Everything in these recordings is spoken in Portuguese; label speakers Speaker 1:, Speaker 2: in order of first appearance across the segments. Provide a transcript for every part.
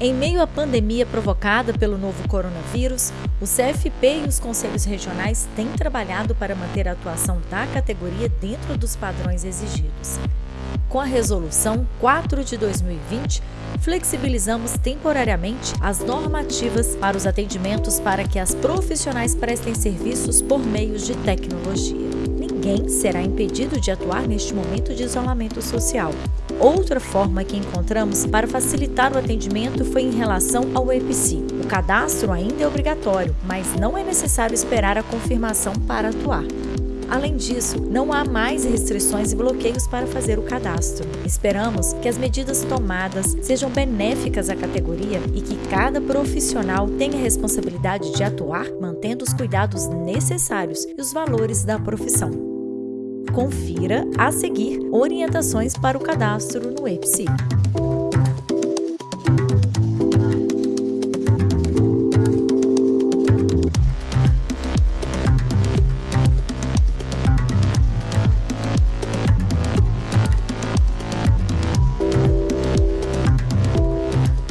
Speaker 1: Em meio à pandemia provocada pelo novo coronavírus, o CFP e os conselhos regionais têm trabalhado para manter a atuação da categoria dentro dos padrões exigidos. Com a Resolução 4 de 2020, flexibilizamos temporariamente as normativas para os atendimentos para que as profissionais prestem serviços por meios de tecnologia. Ninguém será impedido de atuar neste momento de isolamento social. Outra forma que encontramos para facilitar o atendimento foi em relação ao EPC. O cadastro ainda é obrigatório, mas não é necessário esperar a confirmação para atuar. Além disso, não há mais restrições e bloqueios para fazer o cadastro. Esperamos que as medidas tomadas sejam benéficas à categoria e que cada profissional tenha a responsabilidade de atuar mantendo os cuidados necessários e os valores da profissão. Confira a seguir orientações para o cadastro no EPSI.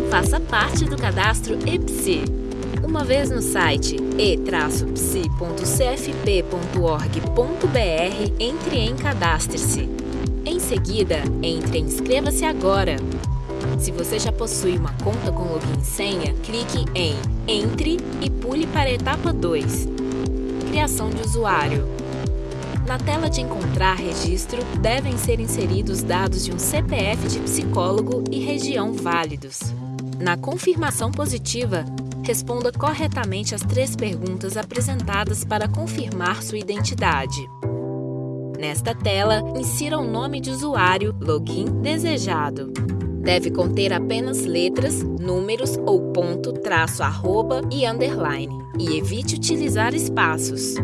Speaker 2: Faça parte do cadastro EPSI uma vez no site e-psi.cfp.org.br, entre em Cadastre-se. Em seguida, entre em Inscreva-se agora. Se você já possui uma conta com login e senha, clique em Entre e pule para a etapa 2. Criação de usuário. Na tela de encontrar registro, devem ser inseridos dados de um CPF de psicólogo e região válidos. Na confirmação positiva, responda corretamente as três perguntas apresentadas para confirmar sua identidade. Nesta tela, insira o nome de usuário, login desejado. Deve conter apenas letras, números ou ponto, traço, arroba e underline. E evite utilizar espaços.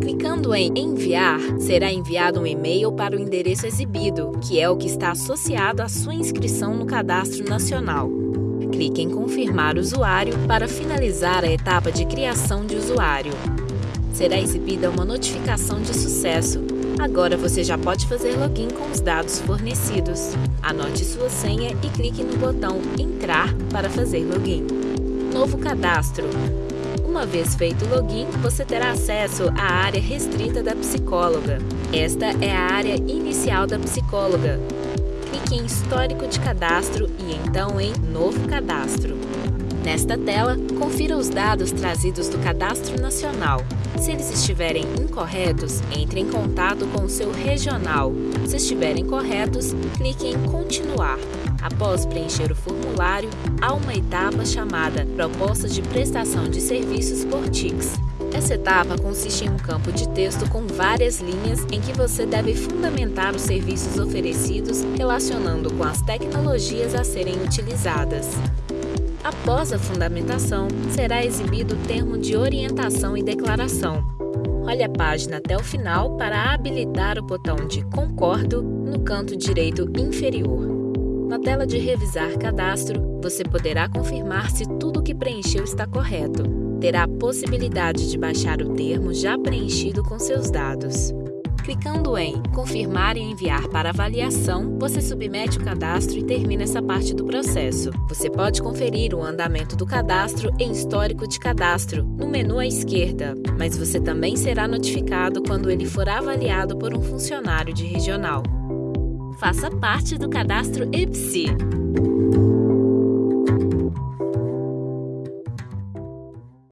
Speaker 2: Clicando em Enviar, será enviado um e-mail para o endereço exibido, que é o que está associado à sua inscrição no Cadastro Nacional clique em Confirmar usuário para finalizar a etapa de criação de usuário. Será exibida uma notificação de sucesso. Agora você já pode fazer login com os dados fornecidos. Anote sua senha e clique no botão Entrar para fazer login. Novo cadastro. Uma vez feito o login, você terá acesso à área restrita da psicóloga. Esta é a área inicial da psicóloga, clique em Histórico de Cadastro e então em Novo Cadastro. Nesta tela, confira os dados trazidos do Cadastro Nacional. Se eles estiverem incorretos, entre em contato com o seu regional. Se estiverem corretos, clique em Continuar. Após preencher o formulário, há uma etapa chamada Proposta de Prestação de Serviços por TICS. Essa etapa consiste em um campo de texto com várias linhas em que você deve fundamentar os serviços oferecidos relacionando com as tecnologias a serem utilizadas. Após a fundamentação, será exibido o termo de orientação e declaração. Olhe a página até o final para habilitar o botão de Concordo no canto direito inferior. Na tela de Revisar Cadastro, você poderá confirmar se tudo o que preencheu está correto terá a possibilidade de baixar o termo já preenchido com seus dados. Clicando em Confirmar e enviar para avaliação, você submete o cadastro e termina essa parte do processo. Você pode conferir o andamento do cadastro em Histórico de Cadastro, no menu à esquerda, mas você também será notificado quando ele for avaliado por um funcionário de regional. Faça parte do cadastro EPSI.